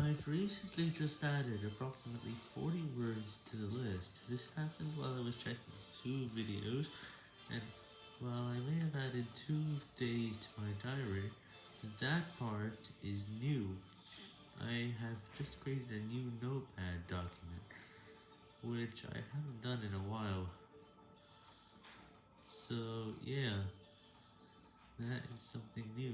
I've recently just added approximately 40 words to the list. This happened while I was checking two videos, and while I may have added two days to my diary, that part is new. I have just created a new notepad document, which I haven't done in a while. So yeah, that is something new